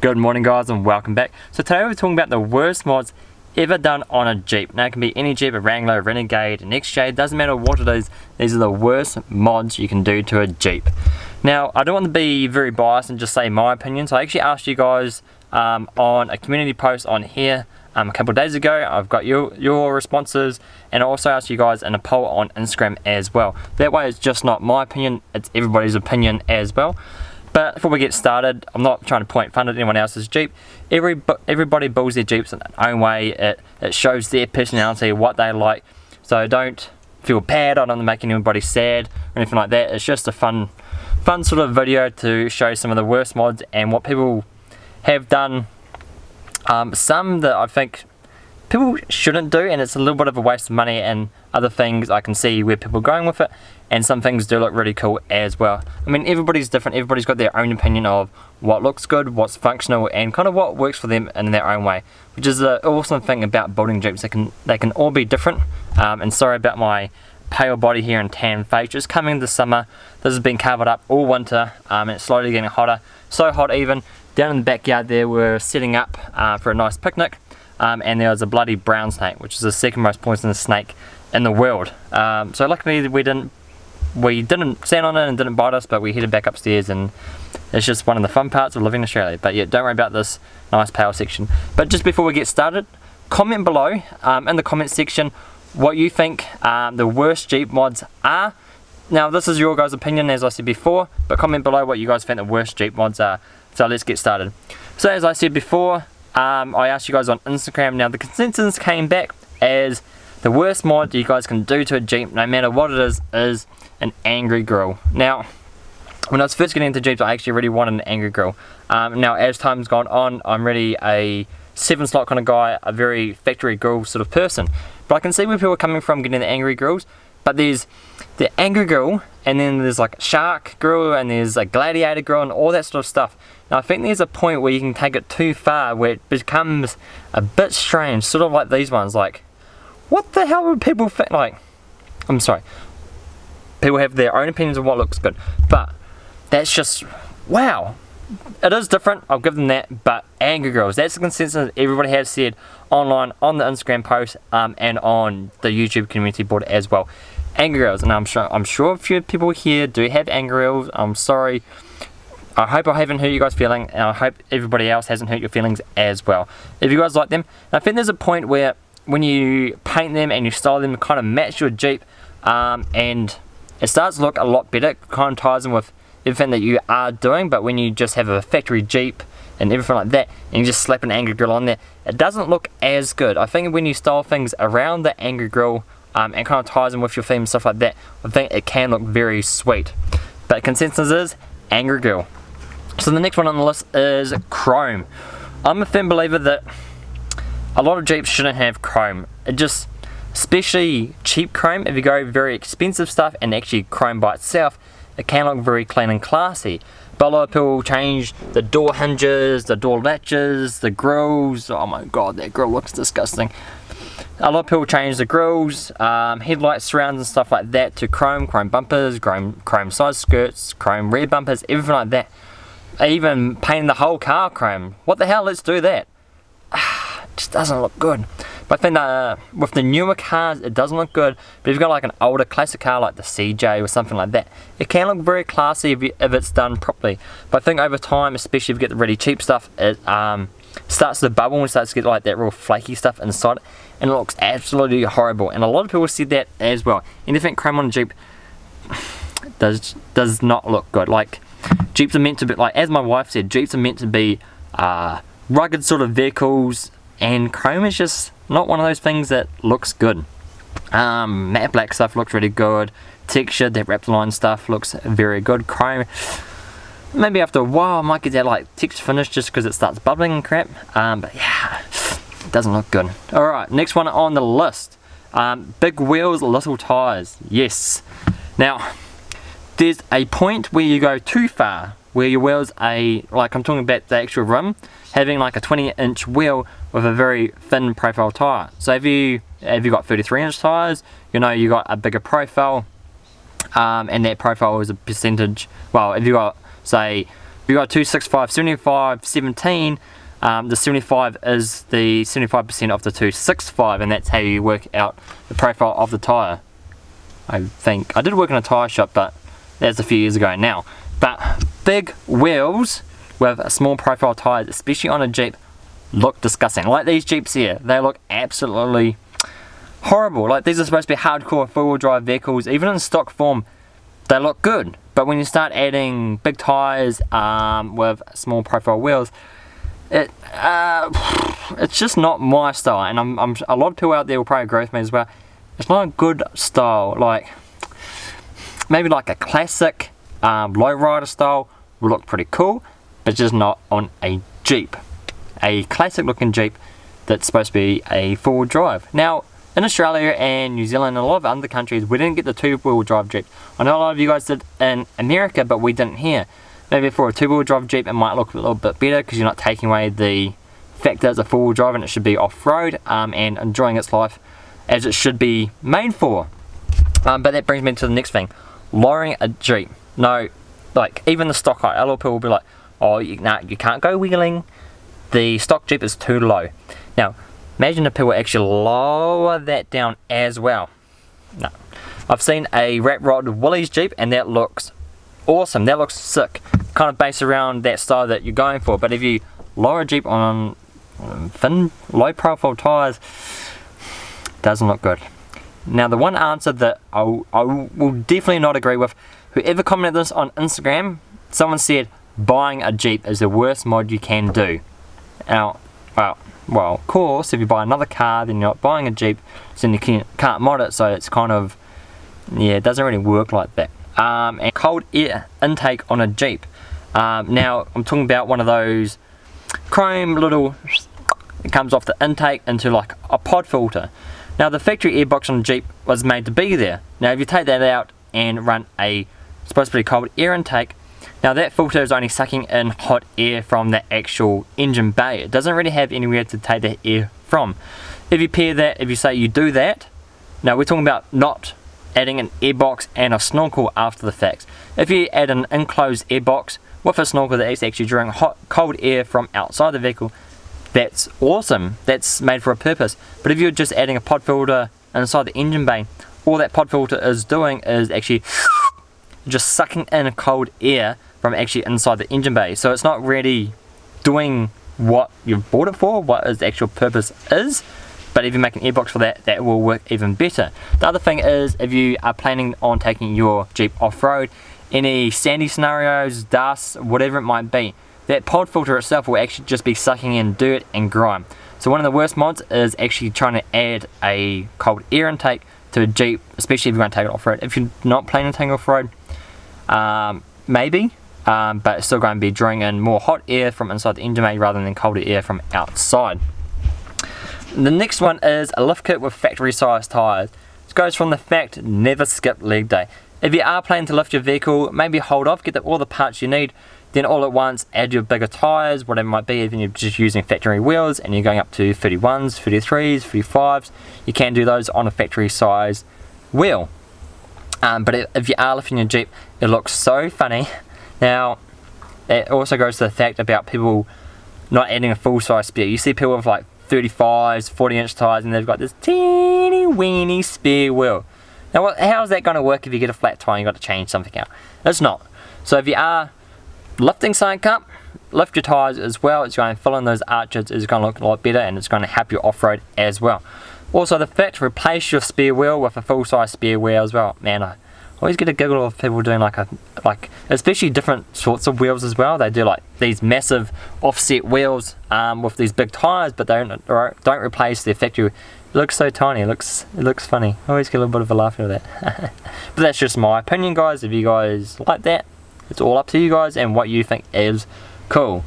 Good morning guys and welcome back. So today we're talking about the worst mods ever done on a Jeep. Now it can be any Jeep, a Wrangler, Renegade, an XJ, doesn't matter what it is, these are the worst mods you can do to a Jeep. Now I don't want to be very biased and just say my opinion, so I actually asked you guys um, on a community post on here um, a couple days ago. I've got your, your responses and I also asked you guys in a poll on Instagram as well. That way it's just not my opinion, it's everybody's opinion as well. But before we get started, I'm not trying to point fun at anyone else's Jeep. Every, everybody builds their Jeeps in their own way. It, it shows their personality, what they like. So don't feel bad, I don't make anybody sad or anything like that. It's just a fun, fun sort of video to show some of the worst mods and what people have done. Um, some that I think people shouldn't do and it's a little bit of a waste of money and other things I can see where people are going with it and some things do look really cool as well. I mean everybody's different, everybody's got their own opinion of what looks good, what's functional and kind of what works for them in their own way which is an awesome thing about building Jeeps, they can, they can all be different. Um, and sorry about my pale body here and tan face, just coming this summer, this has been covered up all winter um, and it's slowly getting hotter, so hot even, down in the backyard there we're setting up uh, for a nice picnic um, and there was a bloody brown snake which is the second most poisonous snake in the world. Um, so luckily we didn't we didn't stand on it and didn't bite us but we headed back upstairs and it's just one of the fun parts of living in Australia. But yeah, don't worry about this nice power section. But just before we get started, comment below um, in the comment section what you think um, the worst Jeep mods are. Now this is your guys' opinion as I said before, but comment below what you guys think the worst Jeep mods are. So let's get started. So as I said before, um, I asked you guys on Instagram. Now the consensus came back as the worst mod you guys can do to a Jeep, no matter what it is, is an angry grill. Now, when I was first getting into Jeeps, I actually really wanted an angry grill. Um, now, as time's gone on, I'm really a seven slot kind of guy, a very factory grill sort of person. But I can see where people are coming from getting the angry grills. But there's the angry grill, and then there's like shark grill, and there's a gladiator grill, and all that sort of stuff. Now I think there's a point where you can take it too far where it becomes a bit strange, sort of like these ones, like, what the hell would people think, like, I'm sorry, people have their own opinions of what looks good, but that's just, wow, it is different, I'll give them that, but Angry Grills, that's the consensus everybody has said online, on the Instagram post, um, and on the YouTube community board as well. Angry Grills, and I'm sure, I'm sure a few people here do have Angry Grills, I'm sorry, I hope I haven't hurt you guys' feeling, and I hope everybody else hasn't hurt your feelings as well. If you guys like them, I think there's a point where when you paint them and you style them, to kind of match your Jeep, um, and it starts to look a lot better, it kind of ties in with everything that you are doing, but when you just have a factory Jeep and everything like that, and you just slap an Angry Grill on there, it doesn't look as good. I think when you style things around the Angry Grill um, and kind of ties in with your theme and stuff like that, I think it can look very sweet. But consensus is Angry Grill. So the next one on the list is chrome. I'm a firm believer that a lot of Jeeps shouldn't have chrome. It just, especially cheap chrome, if you go very expensive stuff and actually chrome by itself, it can look very clean and classy. But a lot of people change the door hinges, the door latches, the grills. Oh my god, that grill looks disgusting. A lot of people change the grills, um, headlight surrounds and stuff like that to chrome, chrome bumpers, chrome, chrome side skirts, chrome rear bumpers, everything like that even painting the whole car chrome. What the hell, let's do that. it just doesn't look good. But I think uh, with the newer cars, it doesn't look good. But if you've got like an older classic car like the CJ or something like that, it can look very classy if, you, if it's done properly. But I think over time, especially if you get the really cheap stuff, it um, starts to bubble and starts to get like that real flaky stuff inside it. And it looks absolutely horrible. And a lot of people said that as well. Anything chrome on a Jeep does, does not look good. Like, Jeeps are meant to be, like as my wife said, Jeeps are meant to be uh, rugged sort of vehicles and chrome is just not one of those things that looks good. Um, matte black stuff looks really good. Texture, that Raptorline stuff looks very good. Chrome, maybe after a while I might get that like texture finish just because it starts bubbling and crap. Um, but yeah, it doesn't look good. Alright, next one on the list. Um, big wheels, little tires. Yes. Now, there's a point where you go too far where your wheels a like I'm talking about the actual rim having like a 20 inch wheel with a very thin profile tire so if you if you got 33 inch tires you know you got a bigger profile um, and that profile is a percentage well if you got say if you got 265, 75, 17, um, the 75 is the 75% of the 265 and that's how you work out the profile of the tyre. I think, I did work in a tyre shop but that's a few years ago now. But big wheels with small profile tyres, especially on a Jeep, look disgusting. Like these Jeeps here, they look absolutely horrible. Like these are supposed to be hardcore four-wheel drive vehicles. Even in stock form, they look good. But when you start adding big tyres um, with small profile wheels, it uh, it's just not my style. And I'm, I'm, a lot of people out there will probably agree with me as well. It's not a good style. Like maybe like a classic um, lowrider style will look pretty cool, but just not on a Jeep. A classic looking Jeep that's supposed to be a four-wheel drive. Now, in Australia and New Zealand and a lot of other countries, we didn't get the two-wheel drive Jeep. I know a lot of you guys did in America, but we didn't here. Maybe for a two-wheel drive Jeep, it might look a little bit better because you're not taking away the fact that it's a four-wheel drive and it should be off-road um, and enjoying its life as it should be made for. Um, but that brings me to the next thing. Lowering a Jeep. No, like, even the stock height, a lot of people will be like, oh, you, nah, you can't go wheeling. The stock Jeep is too low. Now, Imagine if people actually lower that down as well. No. I've seen a Rat Rod Willys Jeep and that looks awesome. That looks sick. Kind of based around that style that you're going for. But if you lower a Jeep on thin, low profile tyres, doesn't look good. Now the one answer that I, I will definitely not agree with, whoever commented this on Instagram, someone said buying a Jeep is the worst mod you can do. Now, well, well, of course, if you buy another car, then you're not buying a Jeep, so you can, can't mod it, so it's kind of, yeah, it doesn't really work like that. Um, and cold air intake on a Jeep. Um, now, I'm talking about one of those chrome little, it comes off the intake into like a pod filter. Now, the factory airbox on the Jeep was made to be there. Now, if you take that out and run a supposed to be cold air intake, now that filter is only sucking in hot air from the actual engine bay. It doesn't really have anywhere to take that air from. If you pair that, if you say you do that, now we're talking about not adding an airbox and a snorkel after the fact. If you add an enclosed airbox with a snorkel that is actually drawing hot, cold air from outside the vehicle, that's awesome. That's made for a purpose. But if you're just adding a pod filter inside the engine bay, all that pod filter is doing is actually just sucking in cold air from actually inside the engine bay. So it's not really doing what you've bought it for, what its actual purpose is. But if you make an airbox for that, that will work even better. The other thing is, if you are planning on taking your Jeep off-road, any sandy scenarios, dust, whatever it might be, that pod filter itself will actually just be sucking in dirt and grime. So one of the worst mods is actually trying to add a cold air intake to a Jeep, especially if you're going to take it off-road. If you're not planning to take it off-road, um, maybe, um, but it's still going to be drawing in more hot air from inside the engine bay rather than colder air from outside. The next one is a lift kit with factory size tyres. This goes from the fact never skip leg day. If you are planning to lift your vehicle, maybe hold off, get the, all the parts you need, then all at once add your bigger tyres, whatever it might be, even if you're just using factory wheels and you're going up to 31s, 33s, 35s, you can do those on a factory size wheel. Um, but if you are lifting your Jeep, it looks so funny now, it also goes to the fact about people not adding a full size spare. You see people with like 35s, 40 inch tyres and they've got this teeny weeny spare wheel. Now how is that going to work if you get a flat tyre and you've got to change something out? It's not. So if you are lifting something up, lift your tyres as well, it's going to fill in those arches, it's going to look a lot better and it's going to help you off-road as well. Also the fact, replace your spare wheel with a full size spare wheel as well. Man, I always get a giggle of people doing like a like especially different sorts of wheels as well they do like these massive offset wheels um, with these big tires but they don't don't replace the factory looks so tiny it looks it looks funny I always get a little bit of a laugh out of that but that's just my opinion guys if you guys like that it's all up to you guys and what you think is cool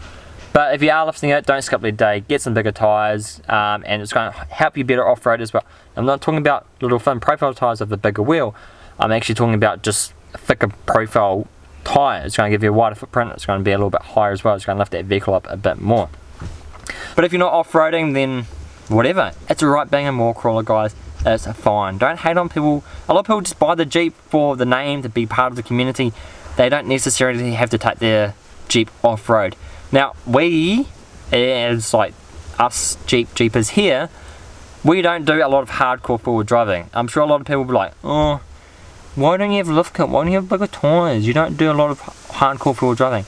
but if you are lifting it, don't skip the day. Get some bigger tyres, um, and it's going to help you better off-road as well. I'm not talking about little thin profile tyres of the bigger wheel. I'm actually talking about just thicker profile tyre. It's going to give you a wider footprint. It's going to be a little bit higher as well. It's going to lift that vehicle up a bit more. But if you're not off-roading, then whatever. It's a right a mall crawler, guys. It's fine. Don't hate on people. A lot of people just buy the Jeep for the name, to be part of the community. They don't necessarily have to take their Jeep off-road. Now, we, as like us Jeep Jeepers here, we don't do a lot of hardcore four-wheel driving. I'm sure a lot of people will be like, oh, why don't you have lift kit? Why don't you have bigger tyres? You don't do a lot of hardcore four-wheel driving.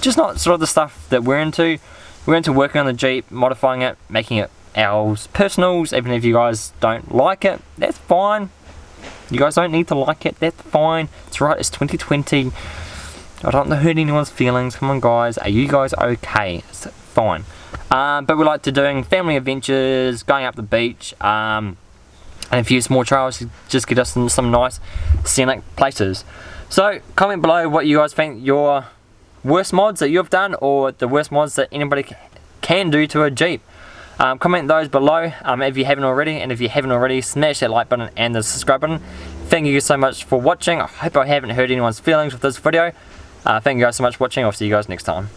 Just not sort of the stuff that we're into. We're into working on the Jeep, modifying it, making it ours personals, even if you guys don't like it, that's fine. You guys don't need to like it, that's fine. It's right, it's 2020. I don't want to hurt anyone's feelings. Come on guys, are you guys okay? It's fine. Um, but we like to doing family adventures, going up the beach, um, and a few small trails to just get us in some nice scenic places. So comment below what you guys think your worst mods that you've done or the worst mods that anybody can do to a Jeep. Um, comment those below um, if you haven't already and if you haven't already smash that like button and the subscribe button. Thank you so much for watching. I hope I haven't hurt anyone's feelings with this video. Uh, thank you guys so much for watching. I'll see you guys next time.